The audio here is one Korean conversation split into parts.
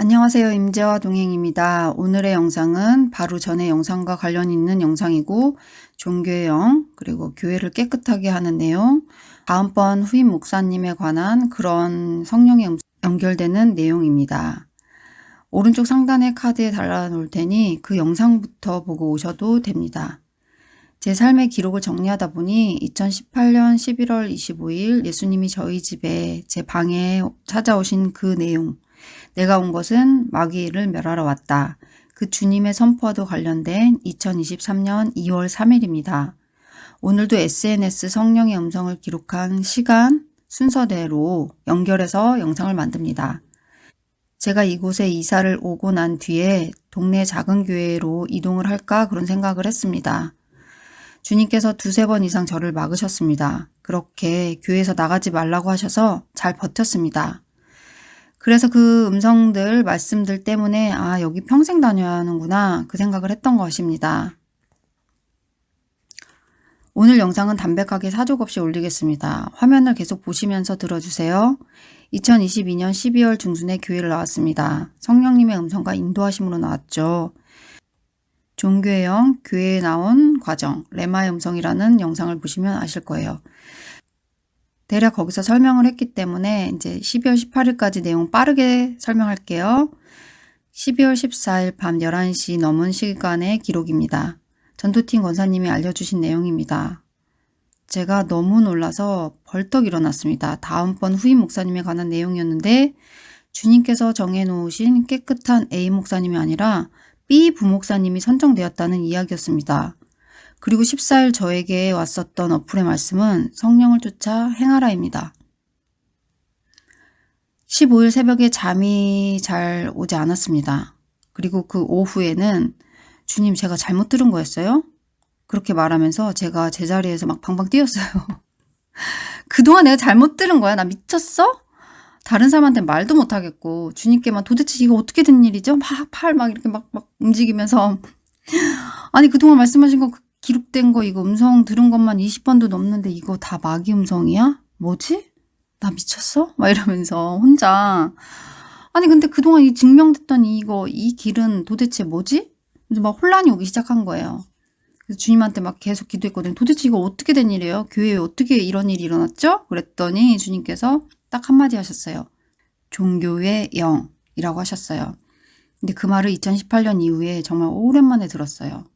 안녕하세요. 임재화 동행입니다. 오늘의 영상은 바로 전의 영상과 관련 있는 영상이고 종교의 영 그리고 교회를 깨끗하게 하는 내용 다음번 후임 목사님에 관한 그런 성령에 연결되는 내용입니다. 오른쪽 상단의 카드에 달아놓을 테니 그 영상부터 보고 오셔도 됩니다. 제 삶의 기록을 정리하다 보니 2018년 11월 25일 예수님이 저희 집에 제 방에 찾아오신 그 내용 내가 온 것은 마귀를 멸하러 왔다. 그 주님의 선포와도 관련된 2023년 2월 3일입니다. 오늘도 SNS 성령의 음성을 기록한 시간 순서대로 연결해서 영상을 만듭니다. 제가 이곳에 이사를 오고 난 뒤에 동네 작은 교회로 이동을 할까 그런 생각을 했습니다. 주님께서 두세 번 이상 저를 막으셨습니다. 그렇게 교회에서 나가지 말라고 하셔서 잘 버텼습니다. 그래서 그 음성들, 말씀들 때문에 아 여기 평생 다녀야 하는구나 그 생각을 했던 것입니다. 오늘 영상은 담백하게 사족 없이 올리겠습니다. 화면을 계속 보시면서 들어주세요. 2022년 12월 중순에 교회를 나왔습니다. 성령님의 음성과 인도하심으로 나왔죠. 종교의 영, 교회에 나온 과정, 레마의 음성이라는 영상을 보시면 아실 거예요. 대략 거기서 설명을 했기 때문에 이제 12월 18일까지 내용 빠르게 설명할게요. 12월 14일 밤 11시 넘은 시간의 기록입니다. 전투팀 권사님이 알려주신 내용입니다. 제가 너무 놀라서 벌떡 일어났습니다. 다음번 후임 목사님에 관한 내용이었는데 주님께서 정해놓으신 깨끗한 A 목사님이 아니라 B 부목사님이 선정되었다는 이야기였습니다. 그리고 14일 저에게 왔었던 어플의 말씀은 성령을 쫓아 행하라입니다. 15일 새벽에 잠이 잘 오지 않았습니다. 그리고 그 오후에는 주님 제가 잘못 들은 거였어요? 그렇게 말하면서 제가 제자리에서 막 방방 뛰었어요. 그동안 내가 잘못 들은 거야? 나 미쳤어? 다른 사람한테 말도 못하겠고 주님께만 도대체 이거 어떻게 된 일이죠? 막 팔 막 이렇게 막, 막 움직이면서 아니 그동안 말씀하신 거 기록된 거 이거 음성 들은 것만 20번도 넘는데 이거 다 마귀 음성이야? 뭐지? 나 미쳤어? 막 이러면서 혼자 아니 근데 그동안 이 증명됐던 이거 이 길은 도대체 뭐지? 그래서 막 혼란이 오기 시작한 거예요. 그래서 주님한테 막 계속 기도했거든요. 도대체 이거 어떻게 된 일이에요? 교회에 어떻게 이런 일이 일어났죠? 그랬더니 주님께서 딱 한마디 하셨어요. 종교의 영이라고 하셨어요. 근데 그 말을 2018년 이후에 정말 오랜만에 들었어요.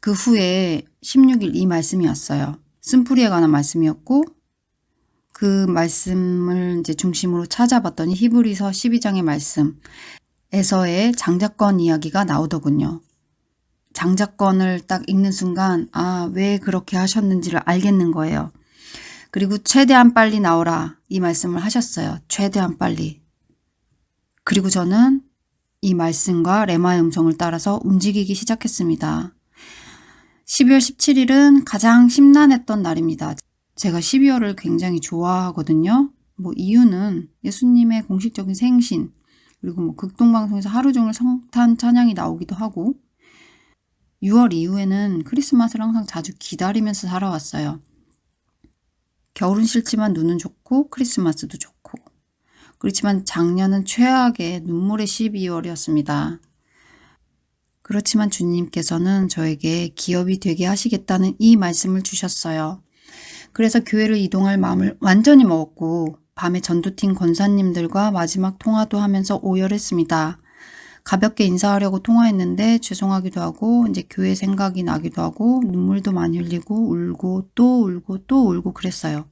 그 후에 16일 이 말씀이 왔어요. 쓴뿌리에 관한 말씀이었고 그 말씀을 이제 중심으로 찾아봤더니 히브리서 12장의 말씀에서의 장자권 이야기가 나오더군요. 장자권을 딱 읽는 순간 아 왜 그렇게 하셨는지를 알겠는 거예요. 그리고 최대한 빨리 나오라 이 말씀을 하셨어요. 최대한 빨리. 그리고 저는 이 말씀과 레마의 음성을 따라서 움직이기 시작했습니다. 12월 17일은 가장 심란했던 날입니다. 제가 12월을 굉장히 좋아하거든요. 뭐 이유는 예수님의 공식적인 생신 그리고 뭐 극동방송에서 하루 종일 성탄 찬양이 나오기도 하고 6월 이후에는 크리스마스를 항상 자주 기다리면서 살아왔어요. 겨울은 싫지만 눈은 좋고 크리스마스도 좋고 그렇지만 작년은 최악의 눈물의 12월이었습니다. 그렇지만 주님께서는 저에게 기업이 되게 하시겠다는 이 말씀을 주셨어요. 그래서 교회를 이동할 마음을 완전히 먹었고 밤에 전도팀 권사님들과 마지막 통화도 하면서 오열했습니다. 가볍게 인사하려고 통화했는데 죄송하기도 하고 이제 교회 생각이 나기도 하고 눈물도 많이 흘리고 울고 또 울고 또 울고 그랬어요.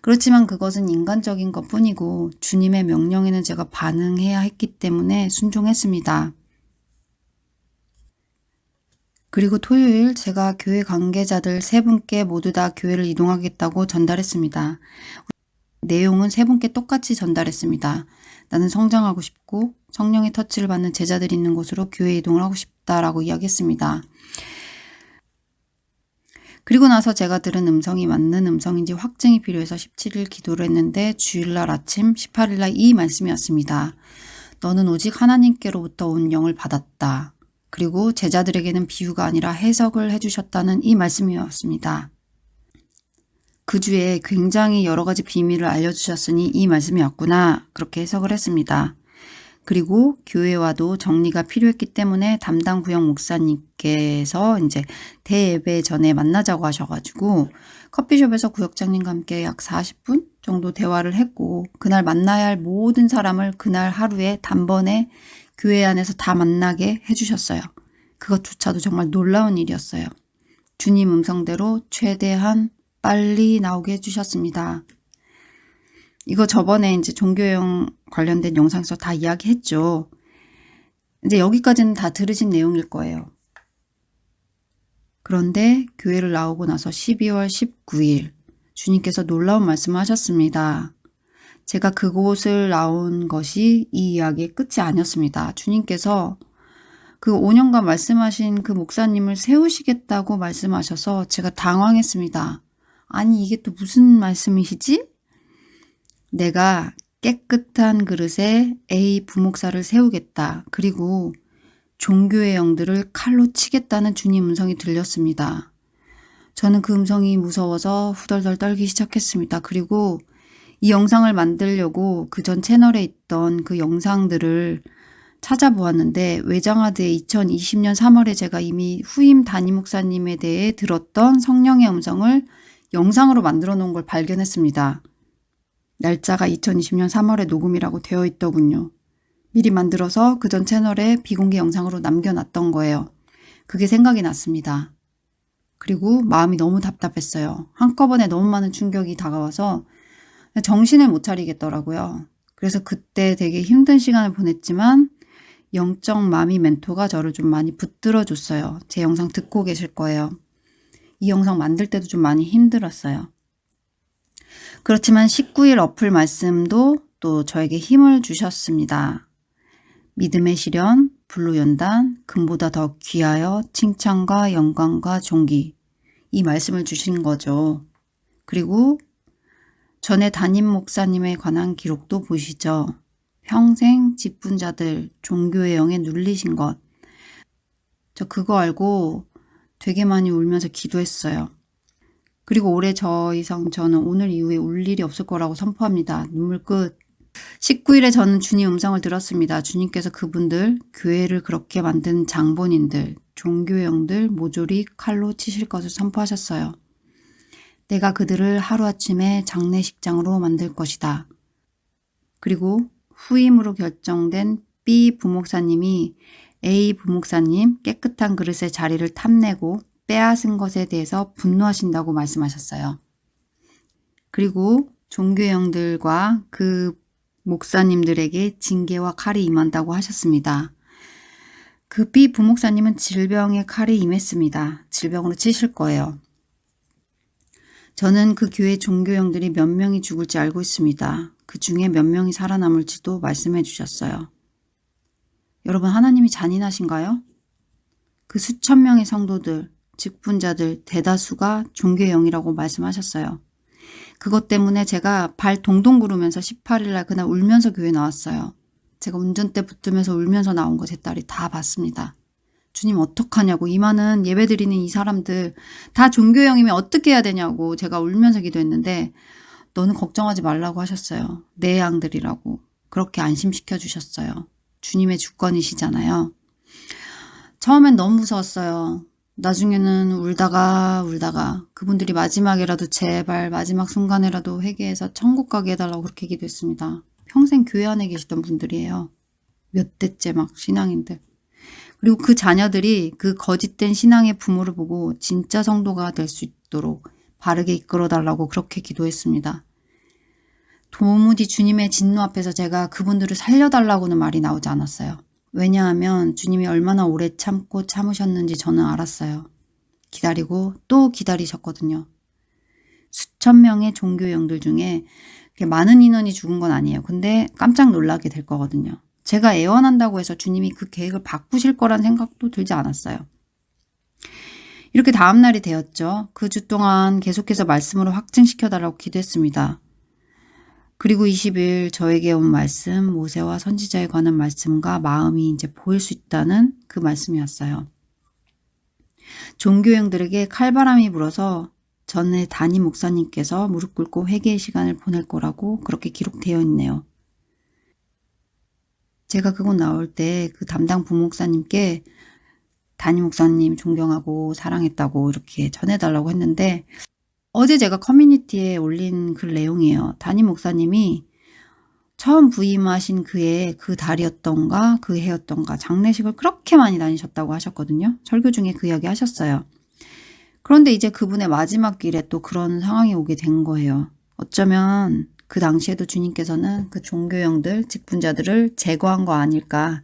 그렇지만 그것은 인간적인 것 뿐이고 주님의 명령에는 제가 반응해야 했기 때문에 순종했습니다. 그리고 토요일 제가 교회 관계자들 세 분께 모두 다 교회를 이동하겠다고 전달했습니다. 내용은 세 분께 똑같이 전달했습니다. 나는 성장하고 싶고 성령의 터치를 받는 제자들이 있는 곳으로 교회 이동을 하고 싶다라고 이야기했습니다. 그리고 나서 제가 들은 음성이 맞는 음성인지 확증이 필요해서 17일 기도를 했는데 주일날 아침 18일날 이 말씀이었습니다. 너는 오직 하나님께로부터 온 영을 받았다. 그리고 제자들에게는 비유가 아니라 해석을 해주셨다는 이 말씀이었습니다. 그 주에 굉장히 여러 가지 비밀을 알려주셨으니 이 말씀이 었구나 그렇게 해석을 했습니다. 그리고 교회와도 정리가 필요했기 때문에 담당 구역 목사님께서 이제 대예배 전에 만나자고 하셔가지고 커피숍에서 구역장님과 함께 약 40분 정도 대화를 했고 그날 만나야 할 모든 사람을 그날 하루에 단번에 교회 안에서 다 만나게 해주셨어요. 그것조차도 정말 놀라운 일이었어요. 주님 음성대로 최대한 빨리 나오게 해주셨습니다. 이거 저번에 이제 종교형 관련된 영상에서 다 이야기했죠. 이제 여기까지는 다 들으신 내용일 거예요. 그런데 교회를 나오고 나서 12월 19일 주님께서 놀라운 말씀을 하셨습니다. 제가 그곳을 나온 것이 이 이야기의 끝이 아니었습니다. 주님께서 그 5년간 말씀하신 그 목사님을 세우시겠다고 말씀하셔서 제가 당황했습니다. 아니 이게 또 무슨 말씀이시지? 내가 깨끗한 그릇에 A 부목사를 세우겠다. 그리고 종교의 영들을 칼로 치겠다는 주님 음성이 들렸습니다. 저는 그 음성이 무서워서 후덜덜 떨기 시작했습니다. 그리고 이 영상을 만들려고 그 전 채널에 있던 그 영상들을 찾아보았는데 외장하드의 2020년 3월에 제가 이미 후임 담임 목사님에 대해 들었던 성령의 음성을 영상으로 만들어 놓은 걸 발견했습니다. 날짜가 2020년 3월에 녹음이라고 되어 있더군요. 미리 만들어서 그 전 채널에 비공개 영상으로 남겨놨던 거예요. 그게 생각이 났습니다. 그리고 마음이 너무 답답했어요. 한꺼번에 너무 많은 충격이 다가와서 정신을 못 차리겠더라고요. 그래서 그때 되게 힘든 시간을 보냈지만 영적 마미 멘토가 저를 좀 많이 붙들어 줬어요. 제 영상 듣고 계실 거예요. 이 영상 만들 때도 좀 많이 힘들었어요. 그렇지만 19일 어플 말씀도 또 저에게 힘을 주셨습니다. 믿음의 시련, 불로연단, 금보다 더 귀하여 칭찬과 영광과 존귀 이 말씀을 주신 거죠. 그리고 전에 담임 목사님에 관한 기록도 보시죠. 평생 직분자들 종교의 영에 눌리신 것. 저 그거 알고 되게 많이 울면서 기도했어요. 그리고 올해 저 이상 저는 오늘 이후에 울 일이 없을 거라고 선포합니다. 눈물 끝. 19일에 저는 주님 음성을 들었습니다. 주님께서 그분들, 교회를 그렇게 만든 장본인들, 종교형들 모조리 칼로 치실 것을 선포하셨어요. 내가 그들을 하루아침에 장례식장으로 만들 것이다. 그리고 후임으로 결정된 B 부목사님이 A 부목사님 깨끗한 그릇의 자리를 탐내고 빼앗은 것에 대해서 분노하신다고 말씀하셨어요. 그리고 종교형들과 그 목사님들에게 징계와 칼이 임한다고 하셨습니다. 그 B 부목사님은 질병의 칼이 임했습니다. 질병으로 치실 거예요. 저는 그 교회 종교형들이 몇 명이 죽을지 알고 있습니다. 그 중에 몇 명이 살아남을지도 말씀해 주셨어요. 여러분 하나님이 잔인하신가요? 그 수천 명의 성도들, 직분자들 대다수가 종교의 영이라고 말씀하셨어요. 그것 때문에 제가 발 동동 구르면서 18일날 그날 울면서 교회 나왔어요. 제가 운전대 붙으면서 울면서 나온 거 제 딸이 다 봤습니다. 주님 어떡하냐고 이 많은 예배 드리는 이 사람들 다 종교형이면 어떻게 해야 되냐고 제가 울면서 기도했는데 너는 걱정하지 말라고 하셨어요. 내 양들이라고 그렇게 안심시켜 주셨어요. 주님의 주권이시잖아요. 처음엔 너무 무서웠어요. 나중에는 울다가 울다가 그분들이 마지막이라도 제발 마지막 순간에라도 회개해서 천국 가게 해달라고 그렇게 기도했습니다. 평생 교회 안에 계시던 분들이에요. 몇 대째 막 신앙인들. 그리고 그 자녀들이 그 거짓된 신앙의 부모를 보고 진짜 성도가 될 수 있도록 바르게 이끌어 달라고 그렇게 기도했습니다. 도무지 주님의 진노 앞에서 제가 그분들을 살려달라고는 말이 나오지 않았어요. 왜냐하면 주님이 얼마나 오래 참고 참으셨는지 저는 알았어요. 기다리고 또 기다리셨거든요. 수천 명의 종교형들 중에 많은 인원이 죽은 건 아니에요. 근데 깜짝 놀라게 될 거거든요. 제가 애원한다고 해서 주님이 그 계획을 바꾸실 거란 생각도 들지 않았어요. 이렇게 다음날이 되었죠. 그 주 동안 계속해서 말씀으로 확증시켜달라고 기도했습니다. 그리고 20일 저에게 온 말씀, 모세와 선지자에 관한 말씀과 마음이 이제 보일 수 있다는 그 말씀이었어요. 종교형들에게 칼바람이 불어서 전에 담임 목사님께서 무릎 꿇고 회개의 시간을 보낼 거라고 그렇게 기록되어 있네요. 제가 그곳 나올 때 그 담당 부목사님께 담임 목사님 존경하고 사랑했다고 이렇게 전해달라고 했는데 어제 제가 커뮤니티에 올린 글 내용이에요. 담임 목사님이 처음 부임하신 그의 그 달이었던가 그 해였던가 장례식을 그렇게 많이 다니셨다고 하셨거든요. 설교 중에 그 이야기 하셨어요. 그런데 이제 그분의 마지막 길에 또 그런 상황이 오게 된 거예요. 어쩌면 그 당시에도 주님께서는 그 종교형들, 직분자들을 제거한 거 아닐까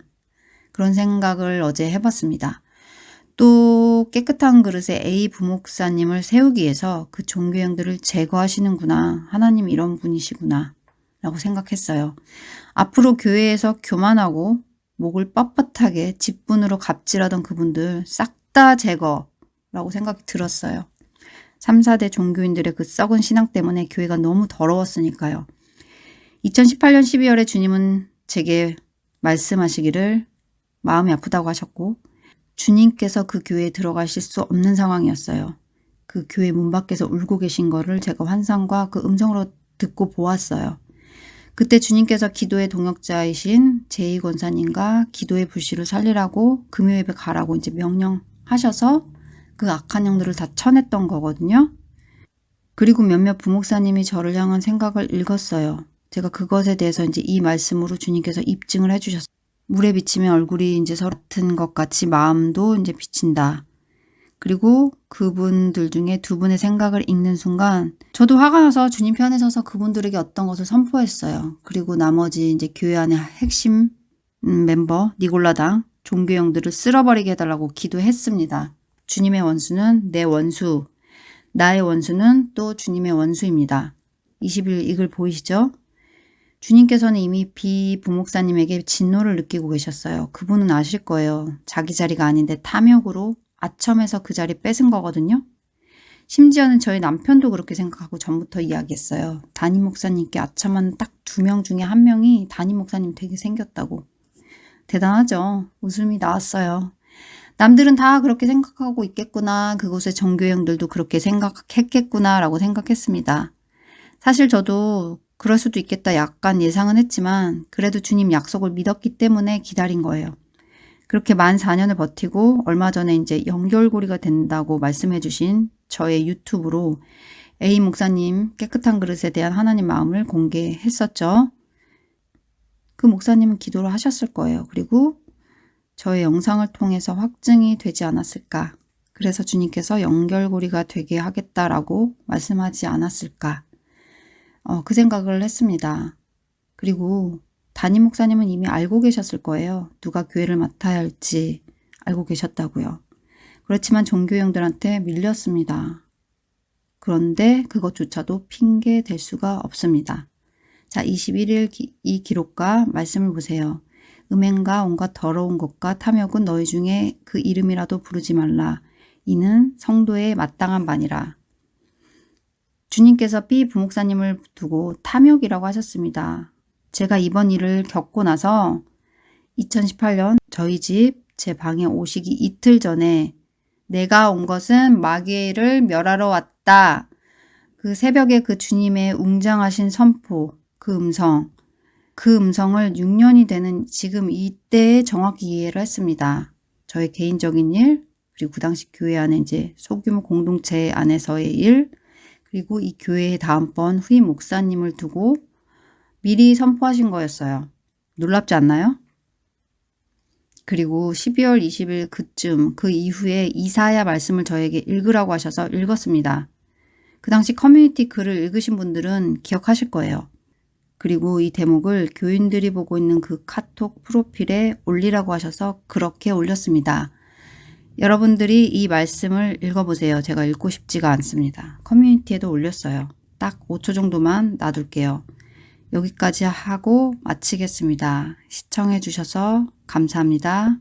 그런 생각을 어제 해봤습니다. 또 깨끗한 그릇에 A 부목사님을 세우기 위해서 그 종교형들을 제거하시는구나. 하나님 이런 분이시구나. 라고 생각했어요. 앞으로 교회에서 교만하고 목을 뻣뻣하게 직분으로 갑질하던 그분들 싹 다 제거라고 생각이 들었어요. 3, 4대 종교인들의 그 썩은 신앙 때문에 교회가 너무 더러웠으니까요. 2018년 12월에 주님은 제게 말씀하시기를 마음이 아프다고 하셨고 주님께서 그 교회에 들어가실 수 없는 상황이었어요. 그 교회 문 밖에서 울고 계신 거를 제가 환상과 그 음성으로 듣고 보았어요. 그때 주님께서 기도의 동역자이신 제2 권사님과 기도의 불씨를 살리라고 금요예배 가라고 이제 명령하셔서 그 악한 영들을 다 쳐냈던 거거든요. 그리고 몇몇 부목사님이 저를 향한 생각을 읽었어요. 제가 그것에 대해서 이제 이 말씀으로 주님께서 입증을 해주셨어요. 물에 비치면 얼굴이 이제 서로 같은 것 같이 마음도 이제 비친다. 그리고 그분들 중에 두 분의 생각을 읽는 순간 저도 화가 나서 주님 편에 서서 그분들에게 어떤 것을 선포했어요. 그리고 나머지 이제 교회 안에 핵심 음, 멤버 니골라당 종교형들을 쓸어버리게 해달라고 기도했습니다. 주님의 원수는 내 원수, 나의 원수는 또 주님의 원수입니다. 20일 이글 보이시죠? 주님께서는 이미 비부목사님에게 진노를 느끼고 계셨어요. 그분은 아실 거예요. 자기 자리가 아닌데 탐욕으로 아첨해서 그 자리 뺏은 거거든요. 심지어는 저희 남편도 그렇게 생각하고 전부터 이야기했어요. 담임 목사님께 아첨한 딱 두 명 중에 한 명이 담임 목사님 되게 생겼다고. 대단하죠. 웃음이 나왔어요. 남들은 다 그렇게 생각하고 있겠구나. 그곳의 정교형들도 그렇게 생각했겠구나 라고 생각했습니다. 사실 저도 그럴 수도 있겠다 약간 예상은 했지만 그래도 주님 약속을 믿었기 때문에 기다린 거예요. 그렇게 만 4년을 버티고 얼마 전에 이제 연결고리가 된다고 말씀해 주신 저의 유튜브로 A 목사님 깨끗한 그릇에 대한 하나님 마음을 공개했었죠. 그 목사님은 기도를 하셨을 거예요. 그리고 저의 영상을 통해서 확증이 되지 않았을까. 그래서 주님께서 연결고리가 되게 하겠다라고 말씀하지 않았을까. 어, 그 생각을 했습니다. 그리고 담임 목사님은 이미 알고 계셨을 거예요. 누가 교회를 맡아야 할지 알고 계셨다고요. 그렇지만 종교형들한테 밀렸습니다. 그런데 그것조차도 핑계 될 수가 없습니다. 자, 21일 기, 이 기록과 말씀을 보세요. 음행과 온갖 더러운 것과 탐욕은 너희 중에 그 이름이라도 부르지 말라. 이는 성도의 마땅한 반이라. 주님께서 B 부목사님을 두고 탐욕이라고 하셨습니다. 제가 이번 일을 겪고 나서 2018년 저희 집 제 방에 오시기 이틀 전에 내가 온 것은 마귀를 멸하러 왔다. 그 새벽에 그 주님의 웅장하신 선포, 그 음성, 그 음성을 6년이 되는 지금 이때에 정확히 이해를 했습니다. 저의 개인적인 일, 그리고 그 당시 교회 안에 이제 소규모 공동체 안에서의 일, 그리고 이 교회의 다음번 후임 목사님을 두고 미리 선포하신 거였어요. 놀랍지 않나요? 그리고 12월 20일 그쯤 그 이후에 이사야 말씀을 저에게 읽으라고 하셔서 읽었습니다. 그 당시 커뮤니티 글을 읽으신 분들은 기억하실 거예요. 그리고 이 대목을 교인들이 보고 있는 그 카톡 프로필에 올리라고 하셔서 그렇게 올렸습니다. 여러분들이 이 말씀을 읽어보세요. 제가 읽고 싶지가 않습니다. 커뮤니티에도 올렸어요. 딱 5초 정도만 놔둘게요. 여기까지 하고 마치겠습니다. 시청해 주셔서 감사합니다.